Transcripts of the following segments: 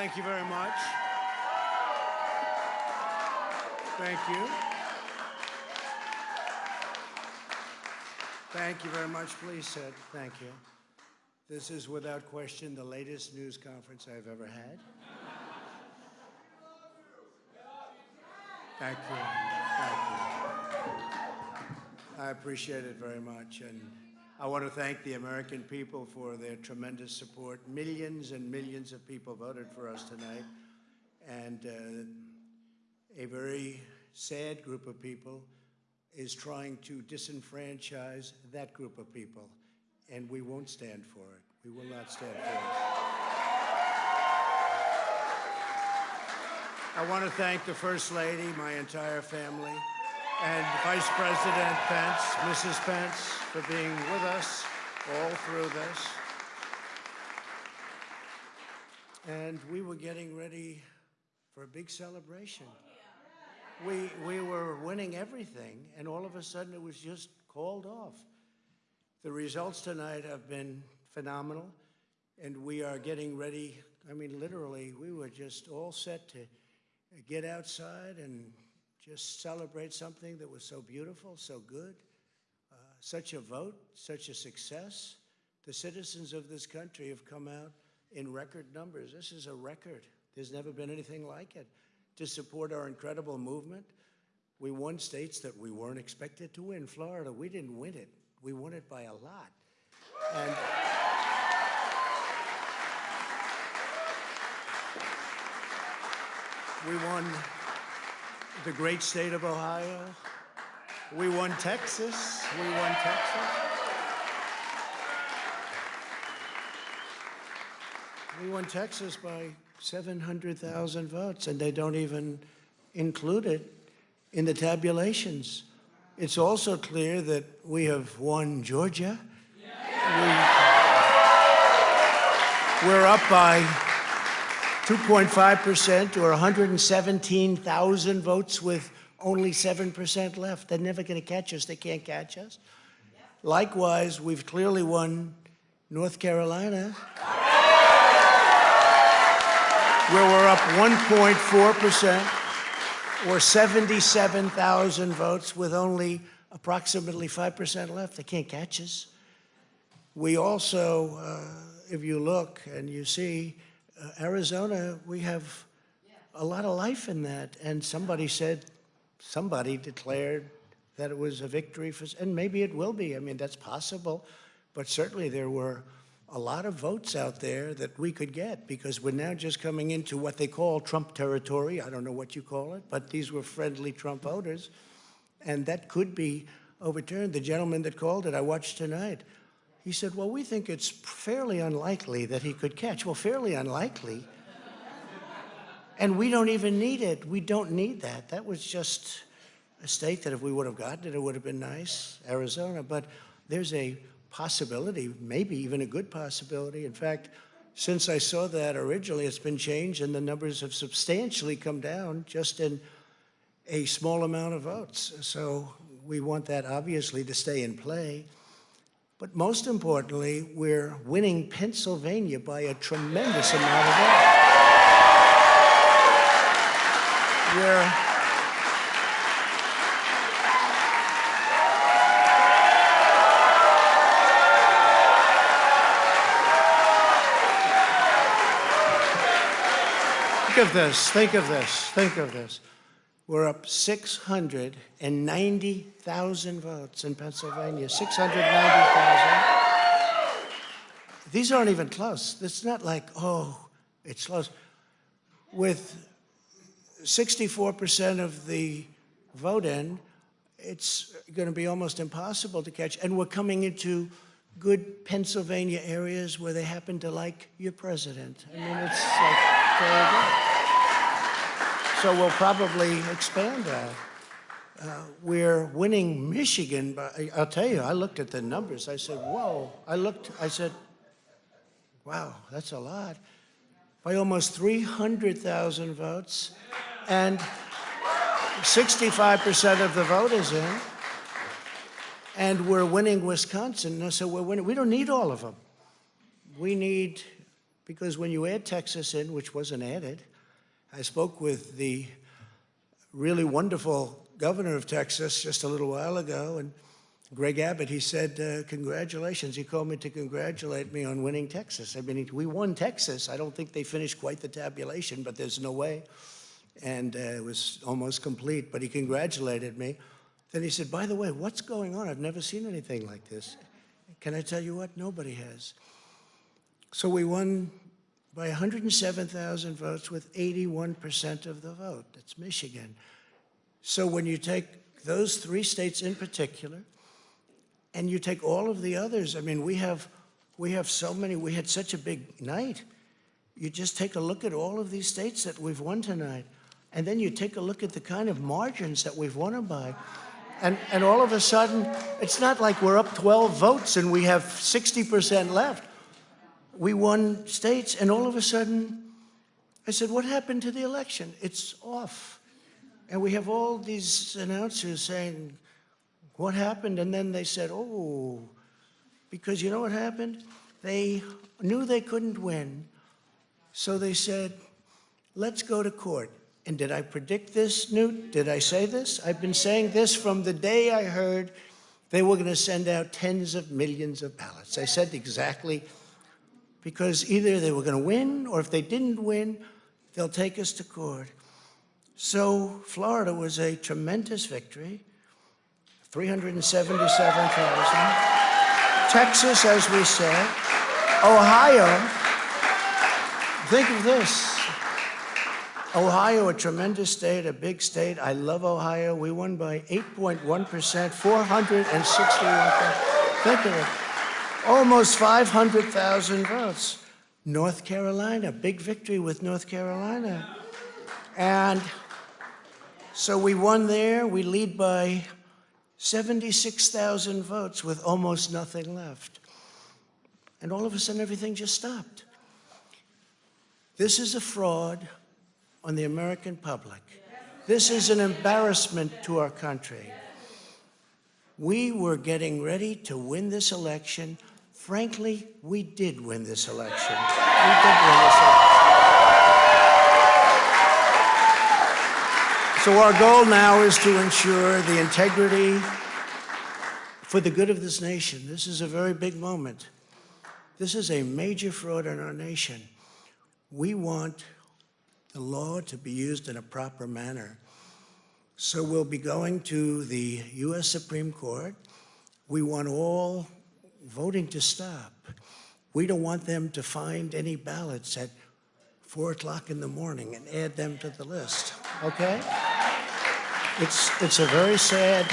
thank you very much. Thank you. Thank you very much. Please sit. Thank you. This is without question the latest news conference I've ever had. Thank you. Thank you. I appreciate it very much. And I want to thank the American people for their tremendous support. Millions and millions of people voted for us tonight. And uh, a very sad group of people is trying to disenfranchise that group of people. And we won't stand for it. We will not stand for it. I want to thank the First Lady, my entire family, and Vice President Pence, Mrs. Pence, for being with us all through this. And we were getting ready for a big celebration. We, we were winning everything, and all of a sudden it was just called off. The results tonight have been phenomenal, and we are getting ready. I mean, literally, we were just all set to get outside and just celebrate something that was so beautiful, so good, uh, such a vote, such a success. The citizens of this country have come out in record numbers. This is a record. There's never been anything like it. To support our incredible movement, we won states that we weren't expected to win. Florida, we didn't win it. We won it by a lot. And We won the great state of Ohio. We won Texas. We won Texas. We won Texas by 700,000 votes, and they don't even include it in the tabulations. It's also clear that we have won Georgia. We, we're up by 2.5% or 117,000 votes with only 7% left. They're never going to catch us. They can't catch us. Likewise, we've clearly won North Carolina, where we're up 1.4% or 77,000 votes with only approximately 5% left. They can't catch us. We also, uh, if you look and you see, uh, Arizona, we have a lot of life in that. And somebody said, somebody declared that it was a victory for, and maybe it will be. I mean, that's possible. But certainly there were a lot of votes out there that we could get because we're now just coming into what they call Trump territory. I don't know what you call it, but these were friendly Trump voters. And that could be overturned. The gentleman that called it, I watched tonight, he said, well, we think it's fairly unlikely that he could catch. Well, fairly unlikely. and we don't even need it. We don't need that. That was just a state that if we would have gotten it, it would have been nice, Arizona. But there's a possibility, maybe even a good possibility. In fact, since I saw that originally, it's been changed and the numbers have substantially come down just in a small amount of votes. So we want that obviously to stay in play. But most importantly, we're winning Pennsylvania by a tremendous amount of votes. We're Think of this, think of this, think of this. We're up 690,000 votes in Pennsylvania, 690,000. These aren't even close. It's not like, oh, it's close. With 64% of the vote in, it's going to be almost impossible to catch. And we're coming into good Pennsylvania areas where they happen to like your president. I mean, it's like. So we'll probably expand that. Uh, we're winning Michigan, but I'll tell you, I looked at the numbers. I said, whoa. I looked, I said, wow, that's a lot. By almost 300,000 votes. And 65% of the vote is in. And we're winning Wisconsin. So we're winning. We don't need all of them. We need Because when you add Texas in, which wasn't added, I spoke with the really wonderful governor of Texas just a little while ago, and Greg Abbott, he said, uh, congratulations. He called me to congratulate me on winning Texas. I mean, we won Texas. I don't think they finished quite the tabulation, but there's no way. And uh, it was almost complete, but he congratulated me. Then he said, by the way, what's going on? I've never seen anything like this. Can I tell you what? Nobody has. So we won by 107,000 votes with 81% of the vote. That's Michigan. So when you take those three states in particular, and you take all of the others, I mean, we have, we have so many, we had such a big night. You just take a look at all of these states that we've won tonight, and then you take a look at the kind of margins that we've won them by. And, and all of a sudden, it's not like we're up 12 votes and we have 60% left. We won states, and all of a sudden, I said, what happened to the election? It's off. And we have all these announcers saying, what happened? And then they said, oh, because you know what happened? They knew they couldn't win, so they said, let's go to court. And did I predict this, Newt? Did I say this? I've been saying this from the day I heard they were going to send out tens of millions of ballots. I said exactly, because either they were going to win, or if they didn't win, they'll take us to court. So Florida was a tremendous victory. 377,000. Texas, as we said. Ohio, think of this. Ohio, a tremendous state, a big state. I love Ohio. We won by 8.1%, 461. Think of it. Almost 500,000 votes. North Carolina, big victory with North Carolina. And so we won there. We lead by 76,000 votes with almost nothing left. And all of a sudden, everything just stopped. This is a fraud on the American public. This is an embarrassment to our country. We were getting ready to win this election. Frankly, we did win this election. We did win this election. So our goal now is to ensure the integrity for the good of this nation. This is a very big moment. This is a major fraud in our nation. We want the law to be used in a proper manner. So we'll be going to the U.S. Supreme Court. We want all voting to stop. We don't want them to find any ballots at 4 o'clock in the morning and add them to the list, okay? It's, it's a very sad,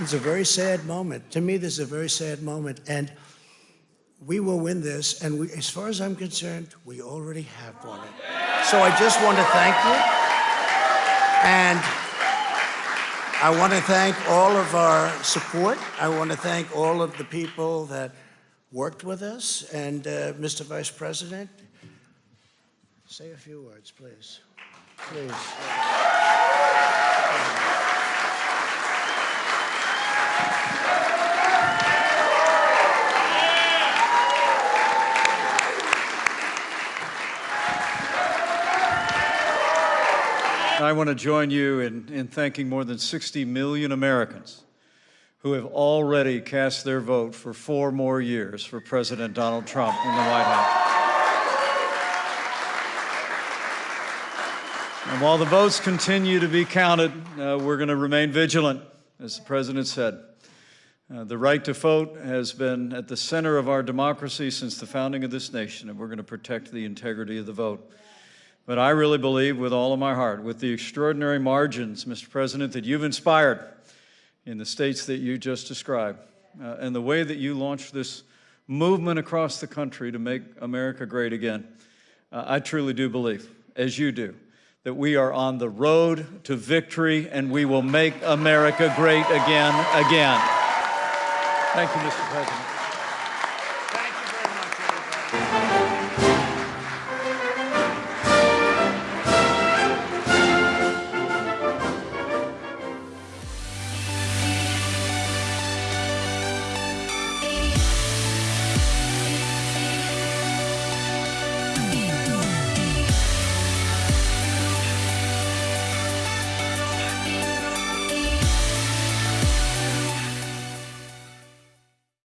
it's a very sad moment. To me, this is a very sad moment. And we will win this. And we, as far as I'm concerned, we already have won it. So I just want to thank you. And I want to thank all of our support. I want to thank all of the people that worked with us. And uh, Mr. Vice President, say a few words, please. Please. I want to join you in, in thanking more than 60 million Americans who have already cast their vote for four more years for President Donald Trump in the White House. And while the votes continue to be counted, uh, we're going to remain vigilant, as the President said. Uh, the right to vote has been at the center of our democracy since the founding of this nation, and we're going to protect the integrity of the vote. But I really believe with all of my heart, with the extraordinary margins, Mr. President, that you've inspired in the states that you just described, uh, and the way that you launched this movement across the country to make America great again, uh, I truly do believe, as you do, that we are on the road to victory and we will make America great again, again. Thank you, Mr. President.